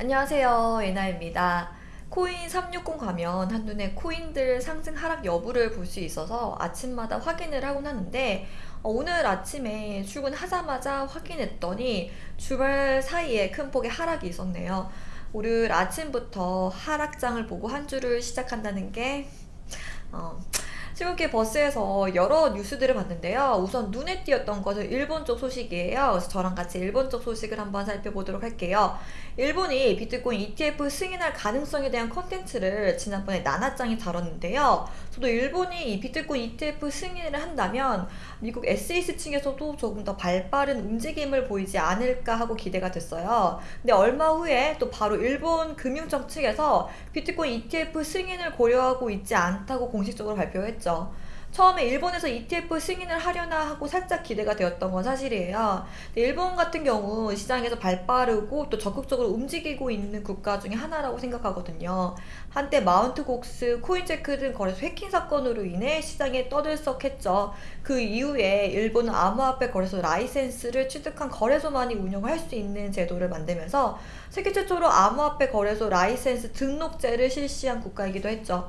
안녕하세요 예나입니다. 코인 360 가면 한눈에 코인들 상승 하락 여부를 볼 수 있어서 아침마다 확인을 하곤 하는데 어, 오늘 아침에 출근하자마자 확인했더니 주말 사이에 큰 폭의 하락이 있었네요. 오늘 아침부터 하락장을 보고 한 주를 시작한다는 게 어, 출근길 버스에서 여러 뉴스들을 봤는데요. 우선 눈에 띄었던 것은 일본 쪽 소식이에요. 그래서 저랑 같이 일본 쪽 소식을 한번 살펴보도록 할게요. 일본이 비트코인 ETF 승인할 가능성에 대한 컨텐츠를 지난번에 나나짱이 다뤘는데요. 저도 일본이 이 비트코인 ETF 승인을 한다면 미국 SEC 층에서도 조금 더 발빠른 움직임을 보이지 않을까 하고 기대가 됐어요. 근데 얼마 후에 또 바로 일본 금융청 측에서 비트코인 ETF 승인을 고려하고 있지 않다고 공식적으로 발표했죠. 처음에 일본에서 ETF 승인을 하려나 하고 살짝 기대가 되었던 건 사실이에요. 일본 같은 경우 시장에서 발빠르고 또 적극적으로 움직이고 있는 국가 중에 하나라고 생각하거든요. 한때 Mt. Gox, Coincheck 등 거래소 해킹 사건으로 인해 시장에 떠들썩했죠. 그 이후에 일본은 암호화폐 거래소 라이센스를 취득한 거래소만이 운영할 수 있는 제도를 만들면서 세계 최초로 암호화폐 거래소 라이센스 등록제를 실시한 국가이기도 했죠.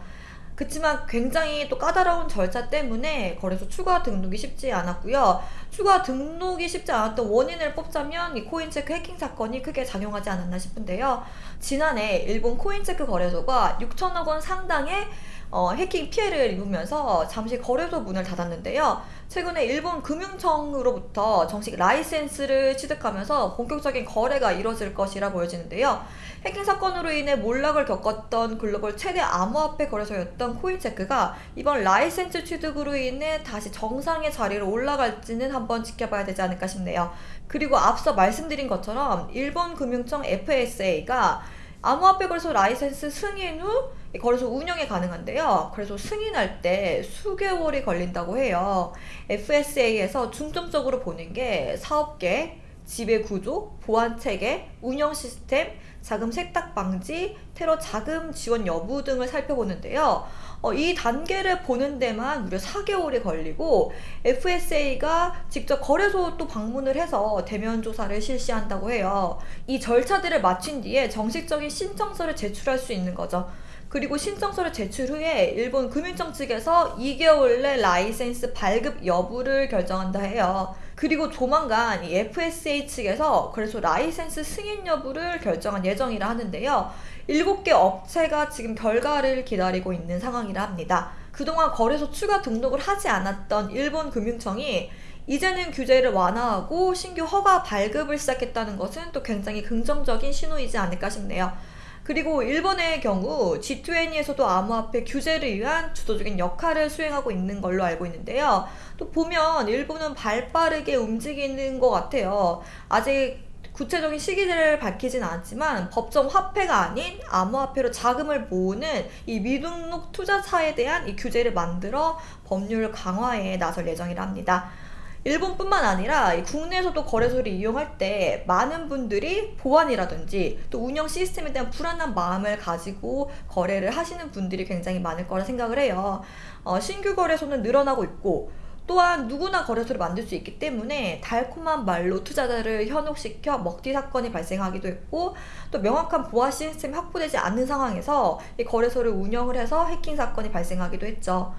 그렇지만 굉장히 또 까다로운 절차 때문에 거래소 추가 등록이 쉽지 않았고요. 추가 등록이 쉽지 않았던 원인을 뽑자면 이 Coincheck 해킹 사건이 크게 작용하지 않았나 싶은데요. 지난해 일본 Coincheck 거래소가 6천억 원 상당의 어, 해킹 피해를 입으면서 잠시 거래소 문을 닫았는데요. 최근에 일본 금융청으로부터 정식 라이센스를 취득하면서 본격적인 거래가 이뤄질 것이라 보여지는데요. 해킹 사건으로 인해 몰락을 겪었던 글로벌 최대 암호화폐 거래소였던 Coincheck가 이번 라이센스 취득으로 인해 다시 정상의 자리로 올라갈지는 한번 지켜봐야 되지 않을까 싶네요. 그리고 앞서 말씀드린 것처럼 일본 금융청 FSA가 암호화폐 거래소 라이센스 승인 후 거래소 운영이 가능한데요. 그래서 승인할 때 수개월이 걸린다고 해요. FSA에서 중점적으로 보는 게 사업계, 지배 구조, 보안 체계, 운영 시스템, 자금 세탁 방지, 테러 자금 지원 여부 등을 살펴보는데요. 어, 이 단계를 보는 데만 무려 4개월이 걸리고 FSA가 직접 거래소 또 방문을 해서 대면 조사를 실시한다고 해요. 이 절차들을 마친 뒤에 정식적인 신청서를 제출할 수 있는 거죠. 그리고 신청서를 제출 후에 일본 금융청 측에서 2개월 내 라이센스 발급 여부를 결정한다 해요. 그리고 조만간 이 FSA 측에서 그래서 라이센스 승인 여부를 결정한 예정이라 하는데요. 7개 업체가 지금 결과를 기다리고 있는 상황이라 합니다. 그동안 거래소 추가 등록을 하지 않았던 일본 금융청이 이제는 규제를 완화하고 신규 허가 발급을 시작했다는 것은 또 굉장히 긍정적인 신호이지 않을까 싶네요. 그리고 일본의 경우 G20에서도 암호화폐 규제를 위한 주도적인 역할을 수행하고 있는 걸로 알고 있는데요. 또 보면 일본은 발빠르게 움직이는 것 같아요. 아직 구체적인 시기를 밝히진 않았지만 법정 화폐가 아닌 암호화폐로 자금을 모으는 이 미등록 투자사에 대한 이 규제를 만들어 법률 강화에 나설 예정이라 합니다. 일본뿐만 아니라 국내에서도 거래소를 이용할 때 많은 분들이 보안이라든지 또 운영 시스템에 대한 불안한 마음을 가지고 거래를 하시는 분들이 굉장히 많을 거라 생각을 해요. 어, 신규 거래소는 늘어나고 있고 또한 누구나 거래소를 만들 수 있기 때문에 달콤한 말로 투자자를 현혹시켜 먹튀 사건이 발생하기도 했고 또 명확한 보안 시스템이 확보되지 않는 상황에서 이 거래소를 운영을 해서 해킹 사건이 발생하기도 했죠.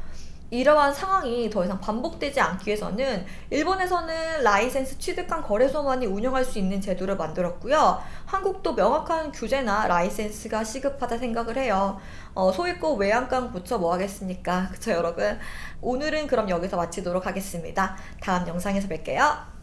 이러한 상황이 더 이상 반복되지 않기 위해서는 일본에서는 라이센스 취득한 거래소만이 운영할 수 있는 제도를 만들었고요. 한국도 명확한 규제나 라이센스가 시급하다 생각을 해요. 어, 소 잃고 외양간 고쳐 뭐 하겠습니까? 그쵸 여러분? 오늘은 그럼 여기서 마치도록 하겠습니다. 다음 영상에서 뵐게요.